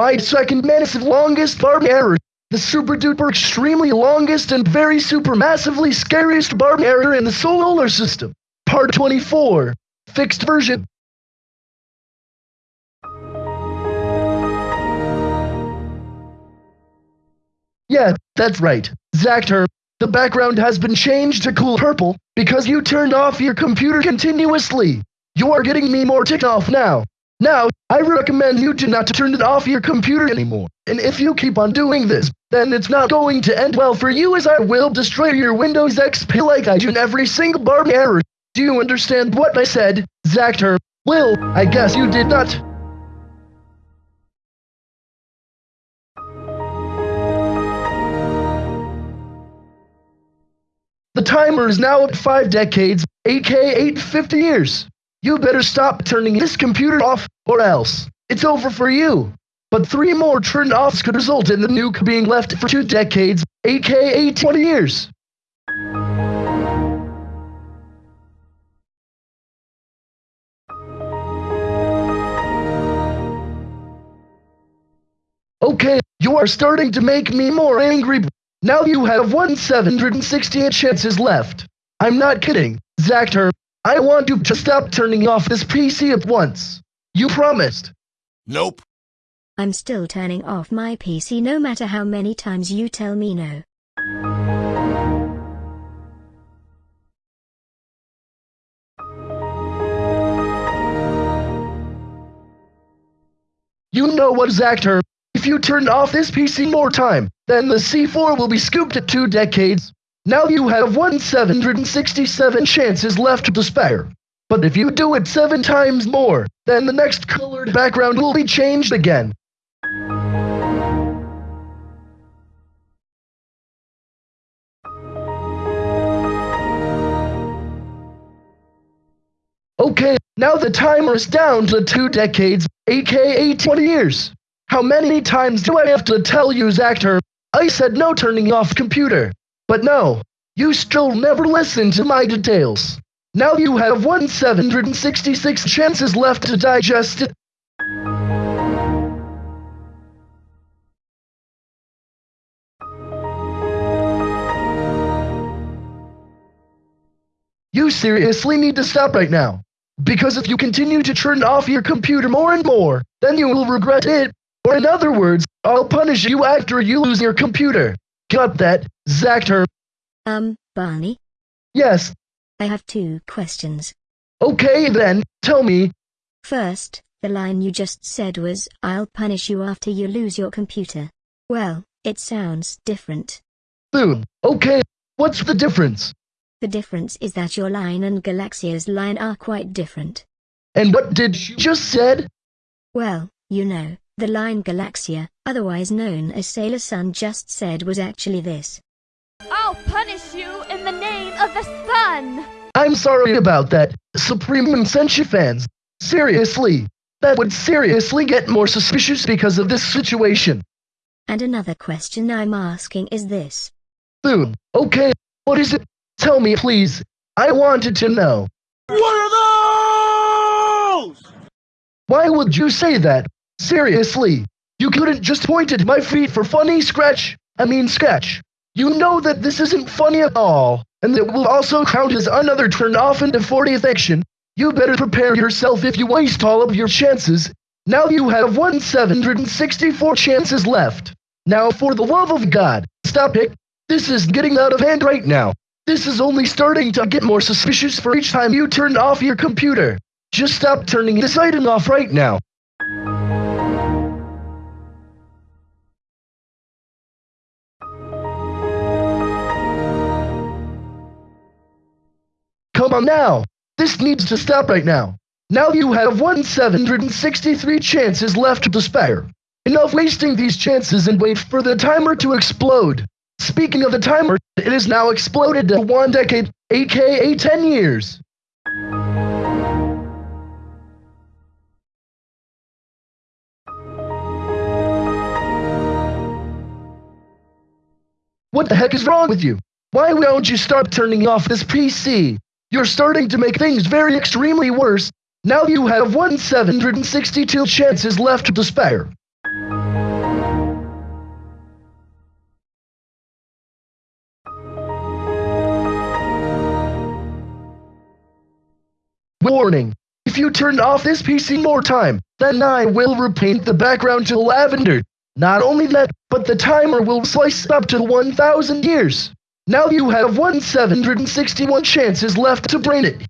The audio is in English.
My second massive longest barb error. The super duper extremely longest and very super massively scariest barb error in the solar system. Part 24. Fixed version. Yeah, that's right. Zactor, the background has been changed to cool purple because you turned off your computer continuously. You are getting me more ticked off now. Now, I recommend you do not turn it off your computer anymore. And if you keep on doing this, then it's not going to end well for you as I will destroy your Windows XP like I do in every single bar error. Do you understand what I said, Zactor? Well, I guess you did not. The timer is now at 5 decades, aka 850 years. You better stop turning this computer off, or else. It's over for you. But three more turned offs could result in the nuke being left for two decades, aka 20 years. Okay, you are starting to make me more angry. Now you have one 768 chances left. I'm not kidding, Zactor. I want you to stop turning off this PC at once. You promised. Nope. I'm still turning off my PC no matter how many times you tell me no. You know what, Zactor? If you turn off this PC more time, then the C4 will be scooped at two decades. Now you have one 767 chances left to spare. But if you do it seven times more, then the next colored background will be changed again. Okay, now the timer is down to two decades, aka 20 years. How many times do I have to tell you, Zactor? I said no turning off computer. But no, you still never listen to my details. Now you have 1 766 chances left to digest it. You seriously need to stop right now. Because if you continue to turn off your computer more and more, then you will regret it. Or in other words, I'll punish you after you lose your computer. Got that, Zactor? Um, Bonnie? Yes. I have two questions. Okay then, tell me. First, the line you just said was, I'll punish you after you lose your computer. Well, it sounds different. Soon. Okay, what's the difference? The difference is that your line and Galaxia's line are quite different. And what did you just said? Well, you know, the line Galaxia, otherwise known as Sailor Sun just said was actually this. I'll punish you in the name of the sun! I'm sorry about that, Supreme and Senshi fans. Seriously. That would seriously get more suspicious because of this situation. And another question I'm asking is this. Soon. Okay, what is it? Tell me please. I wanted to know. What are those? Why would you say that? Seriously. You couldn't just point at my feet for funny scratch. I mean sketch. You know that this isn't funny at all, and that will also count as another turn off into 40th action. You better prepare yourself if you waste all of your chances. Now you have 1 764 chances left. Now for the love of God, stop it. This is getting out of hand right now. This is only starting to get more suspicious for each time you turn off your computer. Just stop turning this item off right now. Now. This needs to stop right now. Now you have 1 763 chances left to spare. Enough wasting these chances and wait for the timer to explode. Speaking of the timer, it is now exploded to one decade, aka 10 years. What the heck is wrong with you? Why won't you start turning off this PC? You're starting to make things very extremely worse. Now you have 1762 chances left to spare. Warning. If you turn off this PC more time, then I will repaint the background to lavender. Not only that, but the timer will slice up to 1000 years. Now you have 1761 chances left to brain it.